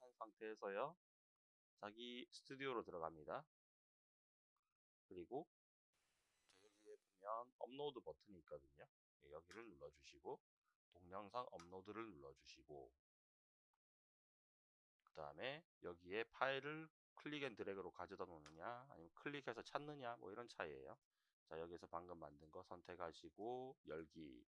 한 상태에서요. 자기 스튜디오로 들어갑니다. 그리고 여기에 보면 업로드 버튼이 있거든요. 예, 여기를 눌러주시고 동영상 업로드를 눌러주시고 그 다음에 여기에 파일을 click and drag로 가져다 놓느냐 아니면 클릭해서 찾느냐 뭐 이런 차이에요 자 여기서 방금 만든 거 선택하시고 열기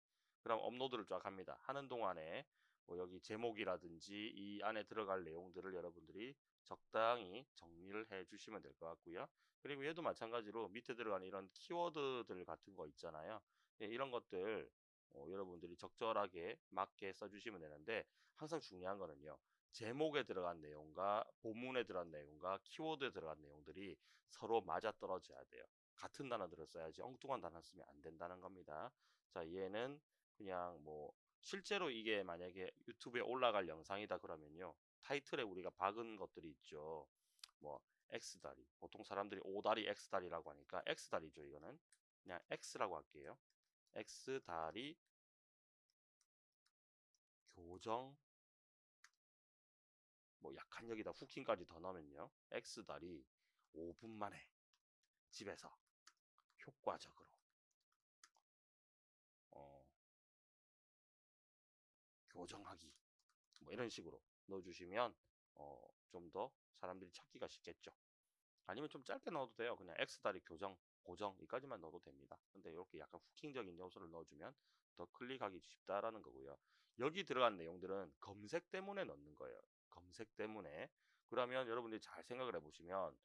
그럼 업로드를 쫙 합니다 하는 동안에 뭐 여기 제목이라든지 이 안에 들어갈 내용들을 여러분들이 적당히 정리를 해 주시면 될 것 같고요 그리고 얘도 마찬가지로 밑에 들어가는 이런 키워드들 같은 거 있잖아요 예, 이런 것들 어, 여러분들이 적절하게 맞게 써주시면 되는데 항상 중요한 거는요 제목에 들어간 내용과 본문에 들어간 내용과 키워드에 들어간 내용들이 서로 맞아 떨어져야 돼요. 같은 단어들을 써야지 엉뚱한 단어 쓰면 안 된다는 겁니다. 자, 얘는 그냥 뭐 실제로 이게 만약에 유튜브에 올라갈 영상이다 그러면요. 타이틀에 우리가 박은 것들이 있죠. 뭐 X다리. 보통 사람들이 O다리, X다리라고 하니까 X다리죠, 이거는. 그냥 X라고 할게요. X다리 교정 뭐 약한 여기다 후킹까지 더 넣으면요. X달이 5분 만에 집에서 효과적으로 교정하기 뭐 이런 식으로 넣어주시면 어, 좀 더 사람들이 찾기가 쉽겠죠. 아니면 좀 짧게 넣어도 돼요. 그냥 X다리 교정, 고정 이까지만 넣어도 됩니다. 근데 이렇게 약간 후킹적인 요소를 넣어주면 더 클릭하기 쉽다라는 거고요. 여기 들어간 내용들은 검색 때문에 넣는 거예요. 검색 때문에 그러면 여러분들이 잘 생각을 해보시면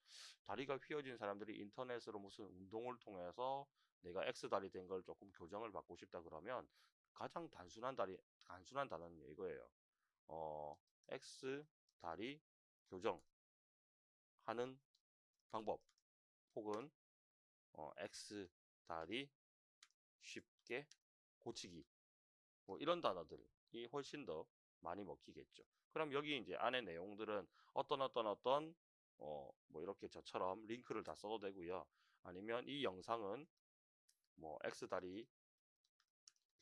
다리가 휘어진 사람들이 인터넷으로 무슨 운동을 통해서 내가 X 다리 된 걸 조금 교정을 받고 싶다 그러면 가장 단순한 다리 단순한 단어는 이거예요. 어, X 다리 교정 하는 방법 혹은 어, X 다리 쉽게 고치기 뭐 이런 단어들이 훨씬 더 많이 먹히겠죠. 그럼 여기 이제 안에 내용들은 어떤 어떤 어떤 어 뭐 이렇게 저처럼 링크를 다 써도 되고요. 아니면 이 영상은 뭐 X다리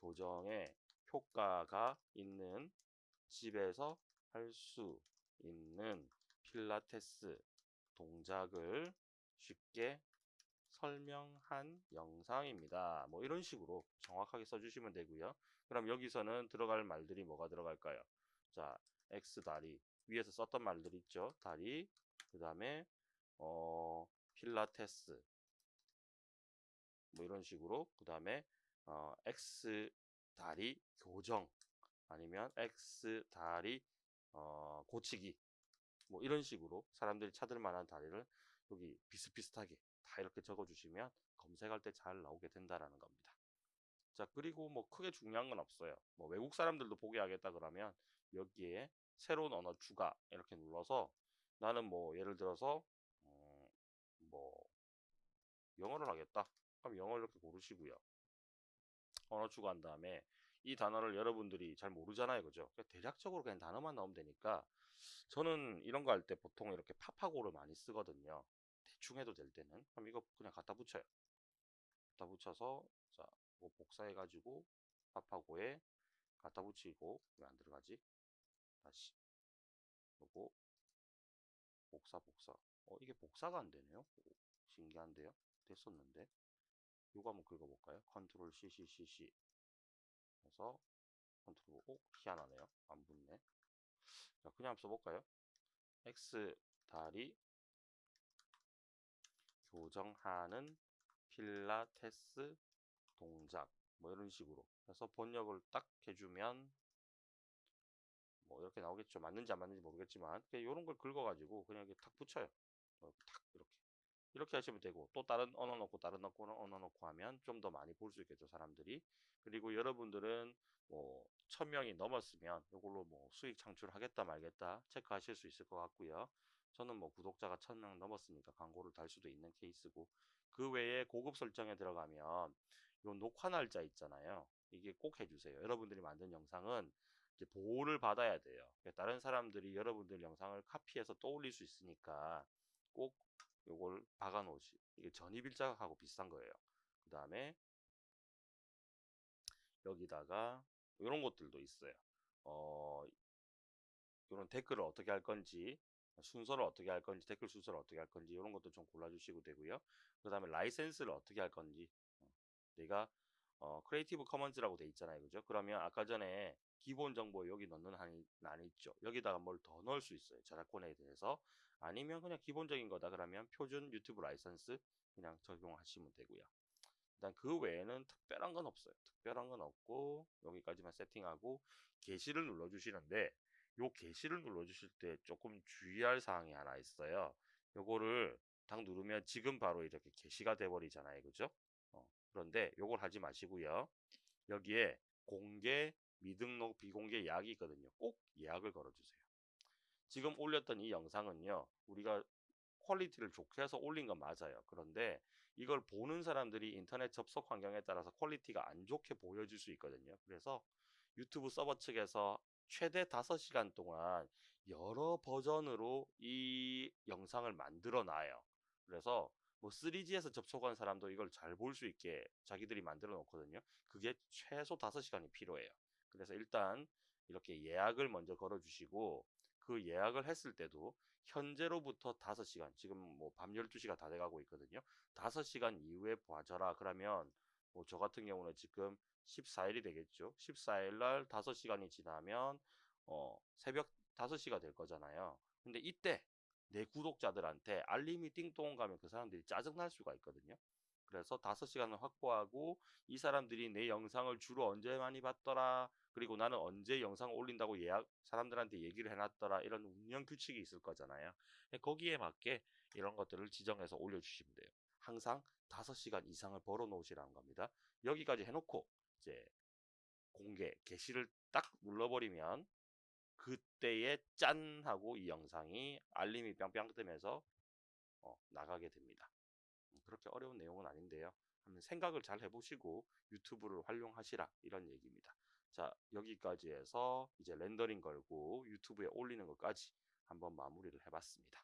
교정에 효과가 있는 집에서 할 수 있는 필라테스 동작을 쉽게 설명한 영상입니다. 뭐 이런 식으로 정확하게 써주시면 되고요. 그럼 여기서는 들어갈 말들이 뭐가 들어갈까요? 자, X 다리 위에서 썼던 말들 있죠. 다리 그 다음에 어, 필라테스 뭐 이런 식으로 그 다음에 어, X 다리 교정 아니면 X 다리 어, 고치기 뭐 이런 식으로 사람들이 찾을 만한 다리를 여기 비슷비슷하게 다 이렇게 적어 주시면 검색할 때 잘 나오게 된다라는 겁니다. 자 그리고 뭐 크게 중요한 건 없어요. 뭐 외국 사람들도 보게 하겠다 그러면 여기에 새로운 언어 추가 이렇게 눌러서 나는 뭐 예를 들어서 음, 뭐 영어를 하겠다 그럼 영어 이렇게 고르시고요 언어 추가한 다음에 이 단어를 여러분들이 잘 모르잖아요 그죠? 대략적으로 그냥 단어만 나오면 되니까 저는 이런 거 할 때 보통 이렇게 파파고를 많이 쓰거든요. 대충 해도 될 때는. 그럼 이거 그냥 갖다 붙여요. 갖다 붙여서 자 뭐 복사해 가지고 파파고에 갖다 붙이고 왜 안 들어가지? 다시. 요거. 복사 복사. 어 이게 복사가 안 되네요? 오, 신기한데요? 됐었는데 요거 한번 긁어볼까요? 컨트롤 CCCC 해서 컨트롤 오 희한하네요. 안 붙네. 자 그냥 써볼까요? X 다리 교정하는 필라테스 동작 뭐 이런 식으로 해서 번역을 딱 해주면 뭐 이렇게 나오겠죠. 맞는지 안 맞는지 모르겠지만 이런 걸 긁어가지고 그냥 이렇게 탁 붙여요. 어, 탁 이렇게 이렇게 하시면 되고 또 다른 언어 넣고 다른 언어 넣고 하면 좀 더 많이 볼 수 있겠죠 사람들이. 그리고 여러분들은 뭐 천명이 넘었으면 이걸로 뭐 수익 창출하겠다 말겠다 체크하실 수 있을 것 같고요. 저는 뭐 구독자가 천명 넘었으니까 광고를 달 수도 있는 케이스고 그 외에 고급 설정에 들어가면 요 녹화 날짜 있잖아요. 이게 꼭 해주세요. 여러분들이 만든 영상은 보호를 받아야 돼요. 다른 사람들이 여러분들 영상을 카피해서 또 올릴 수 있으니까 꼭 요걸 박아 놓으시. 이게 전입일자하고 비슷한 거예요. 그 다음에 여기다가 이런 것들도 있어요. 어, 이런 댓글을 어떻게 할 건지 순서를 어떻게 할 건지 댓글 순서를 어떻게 할 건지 이런 것도 좀 골라주시고 되고요. 그 다음에 라이센스를 어떻게 할 건지 어, 내가 어, Creative Commons라고 돼 있잖아요. 그죠? 그러면 아까 전에 기본 정보 여기 넣는 칸이 안 있죠. 여기다가 뭘 더 넣을 수 있어요. 저작권에 대해서. 아니면 그냥 기본적인 거다 그러면 표준 유튜브 라이선스 그냥 적용하시면 되고요. 일단 그 외에는 특별한 건 없어요. 특별한 건 없고 여기까지만 세팅하고 게시를 눌러 주시는데 요 게시를 눌러 주실 때 조금 주의할 사항이 하나 있어요. 요거를 딱 누르면 지금 바로 이렇게 게시가 돼 버리잖아요. 그죠? 어, 그런데 요걸 하지 마시고요. 여기에 공개, 미등록, 비공개 예약이 있거든요. 꼭 예약을 걸어 주세요. 지금 올렸던 이 영상은요. 우리가 퀄리티를 좋게 해서 올린 건 맞아요. 그런데 이걸 보는 사람들이 인터넷 접속 환경에 따라서 퀄리티가 안 좋게 보여질 수 있거든요. 그래서 유튜브 서버 측에서 최대 5시간 동안 여러 버전으로 이 영상을 만들어 놔요. 그래서 뭐 3G에서 접속한 사람도 이걸 잘 볼 수 있게 자기들이 만들어 놓거든요. 그게 최소 5시간이 필요해요. 그래서 일단 이렇게 예약을 먼저 걸어 주시고 그 예약을 했을 때도 현재로부터 5시간, 지금 뭐 밤 12시가 다 돼가고 있거든요. 5시간 이후에 봐줘라. 그러면 뭐 저 같은 경우는 지금 14일이 되겠죠. 14일 날 5시간이 지나면 어 새벽 5시가 될 거잖아요. 근데 이때 내 구독자들한테 알림이 띵동 가면 그 사람들이 짜증날 수가 있거든요. 그래서 5시간을 확보하고 이 사람들이 내 영상을 주로 언제 많이 봤더라 그리고 나는 언제 영상을 올린다고 예약 사람들한테 얘기를 해놨더라 이런 운영 규칙이 있을 거잖아요. 거기에 맞게 이런 것들을 지정해서 올려주시면 돼요. 항상 5시간 이상을 벌어 놓으시라는 겁니다. 여기까지 해놓고 이제 공개 게시를 딱 눌러버리면 그때에 짠 하고 이 영상이 알림이 뿅뿅 뜨면서 어, 나가게 됩니다 그렇게 어려운 내용은 아닌데요. 한번 생각을 잘 해보시고 유튜브를 활용하시라 이런 얘기입니다. 자 여기까지 해서 이제 렌더링 걸고 유튜브에 올리는 것까지 한번 마무리를 해봤습니다.